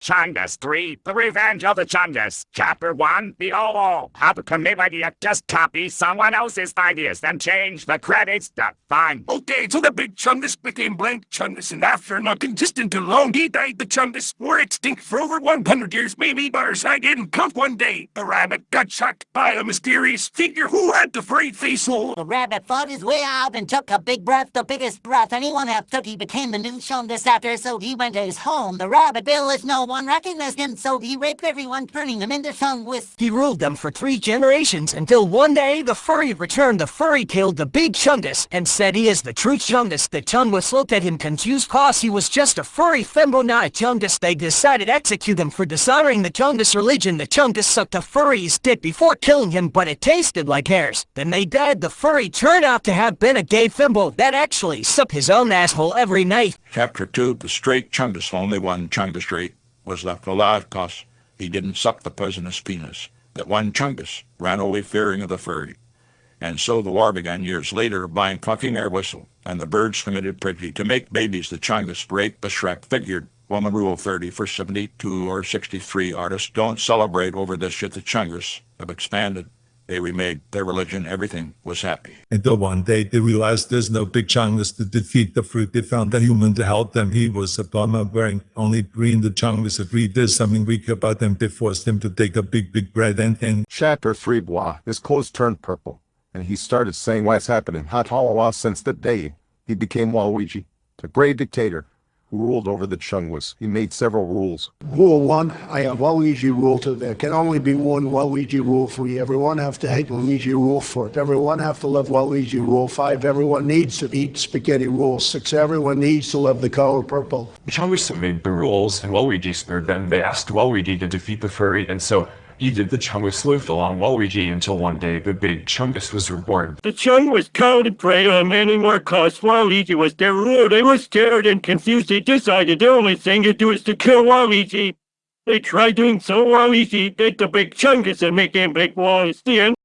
Chungus 3, The Revenge of the Chungus. Chapter 1, The OO. How to commit idea, just copy someone else's ideas, then change the credits to fine. Okay, so the big Chungus became blank Chungus, and after not consistent too long, he died. The Chungus were extinct for over 100 years, maybe, but our side didn't come one day. The rabbit got shot by a mysterious figure who had the furry face hole. The rabbit fought his way out and took a big breath, the biggest breath anyone have took. He became the new Chungus after, so he went to his home. The rabbit bill is no one recognized him, so he raped everyone, turning them into Chungus. He ruled them for three generations until one day the furry returned. The furry killed the big Chungus and said he is the true Chungus. The Chungus looked at him confused cause he was just a furry fembo not a Chungus. They decided to execute him for dishonoring the Chungus religion. The Chungus sucked the furry's dick before killing him but it tasted like hairs. Then they died. The furry turned out to have been a gay fembo that actually sucked his own asshole every night. Chapter 2 The straight Chungus, only one Chungus straight, was left alive cause he didn't suck the poisonous penis. That one Chungus ran away fearing of the furry. And so the war began years later by fucking air whistle, and the birds committed pretty to make babies. The Chungus rape the Shrek figured. Woman Rule 30 for 72 or 63 artists don't celebrate over this shit. The Chungus have expanded. They remade their religion. Everything was happy. Until one day they realized there's no big Chungus to defeat the fruit. They found a human to help them. He was a bummer wearing only green. The Chungus agreed there's something weak about them. They forced him to take a big, big bread and, and Chapter 3 bois. His clothes turned purple, and he started saying what's happening. Hot Halawa since that day he became Waluigi, the great dictator who ruled over the Chungus. He made several rules. Rule one, I have Waluigi rule to there can only be one Waluigi rule three. Everyone have to hate Waluigi rule four. Everyone have to love Waluigi rule five. Everyone needs to eat spaghetti rule six. Everyone needs to love the color purple. The Chungus made the rules, and Waluigi spared them. They asked Waluigi to defeat the furry, and so he did. The Chungus lived along Waluigi until one day the big Chungus was reborn. The Chung was counted prey on anymore cause Waluigi was their ruler. They were scared and confused. They decided the only thing to do is to kill Waluigi. They tried doing so Waluigi did the big Chungus and make him big walls. The end.